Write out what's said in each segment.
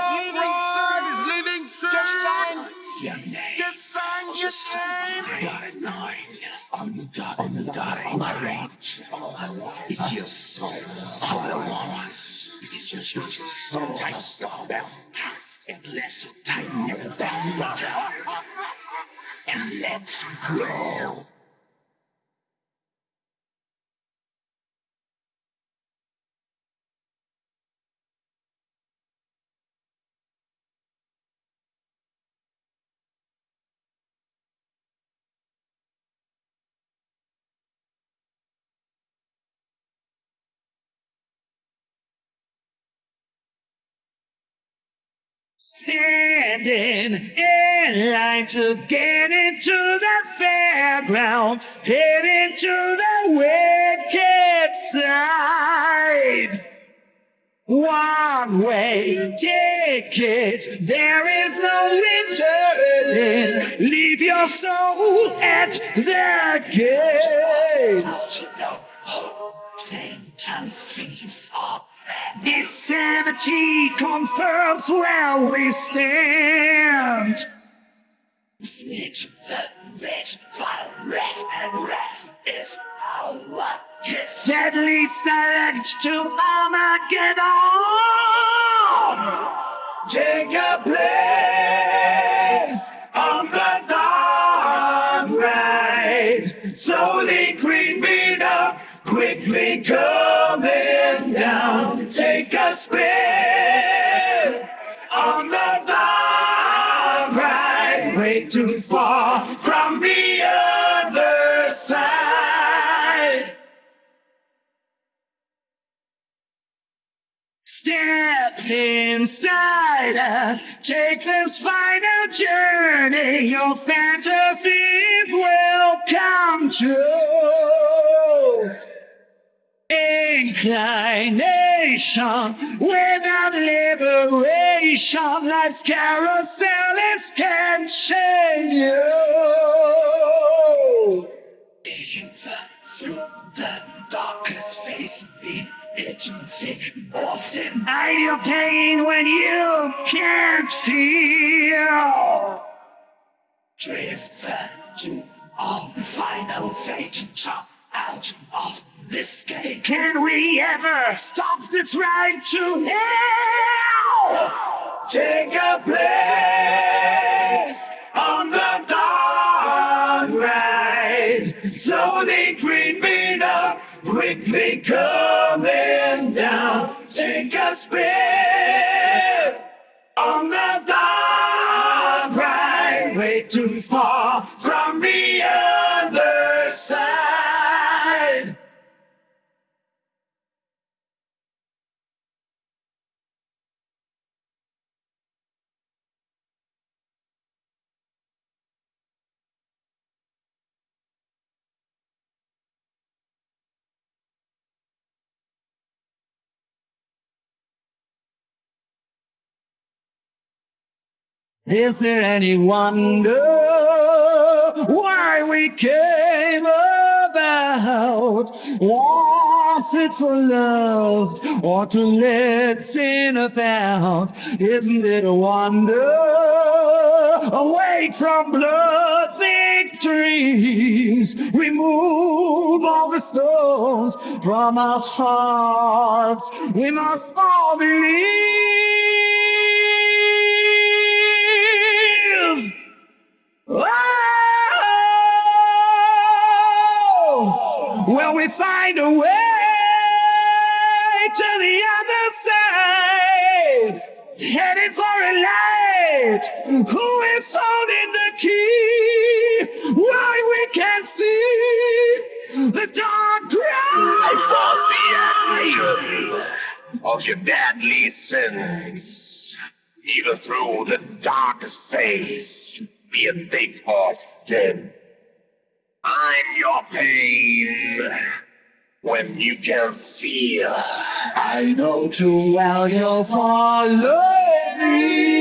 dark ride. Is living soon. Just sign, Your name. just sign your name. Dotted line on the dot on the dot. All I want, all I want is your soul. All I want is just your soul. Tight soul belt, and let's tighten your belt and let's go. Standing in line to get into the fairground, get into the wicked side. One way ticket, there is no returning. Leave your soul at the gate. Are Insanity confirms where we stand. Snitch the rich, fire, wrath, and wrath is our kiss. That leads direct to Armageddon. Take a place on the dark ride. Slowly creeping up, quickly down. Take a spin on the dark ride. Way too far from the other side. Step inside a Jacob's final journey. Your fantasies will come true. Inclination without liberation. Life's carousel is catching you. Even through the darkest face, the agency often hide your pain when you can't feel. Driven to our final fate, jump out of this gate. Can we ever stop this ride to hell? Take a place on the dark ride. Slowly creeping up, quickly coming down. Take a spin on the dark ride. Way too far Is there any wonder why we came about? Was it for love or to let sin abound? Isn't it a wonder? Awake from blood dreams, remove all the stones from our hearts. We must all believe. For a light. Who is holding the key? Why we can't see the dark cry for the end of your deadly sins. Even through the darkest phase, be it thick or thin. I'm your pain. When you can feel, I know too well you'll follow me.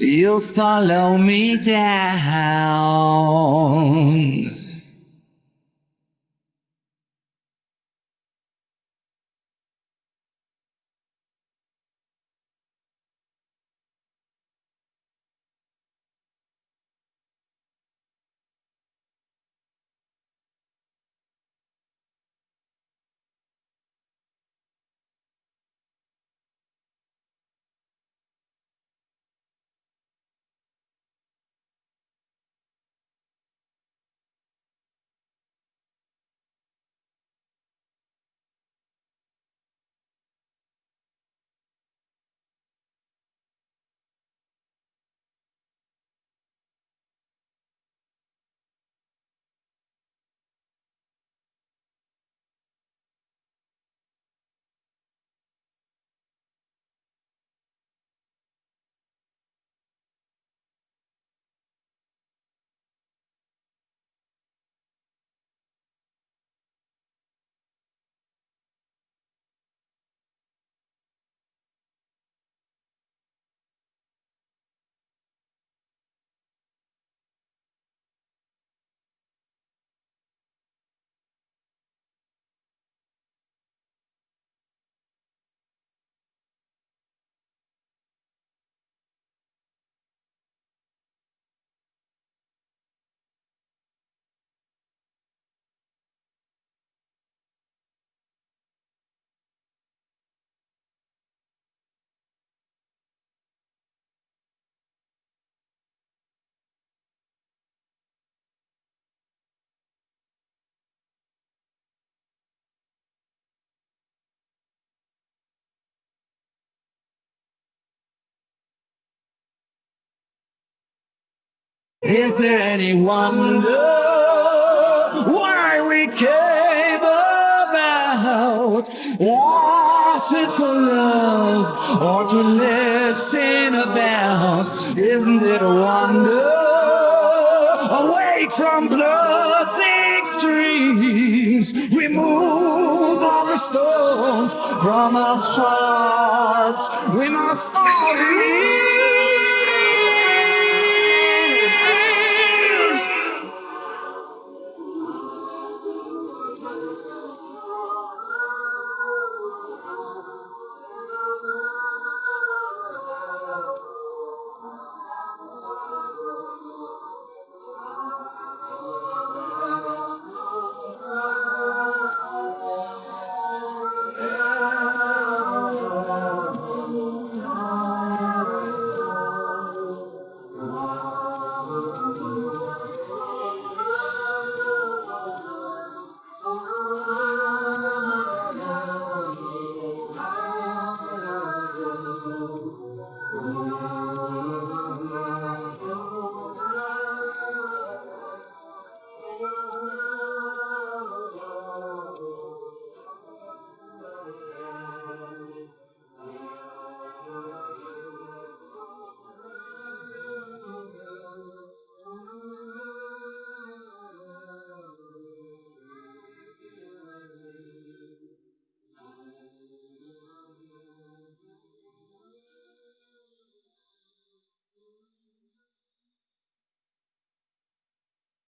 You'll follow me down. Is there any wonder why we came about? Was it for love or to let sin about? Isn't it a wonder? Awake from bloodthick dreams, remove all the stones from our hearts. We must all leave.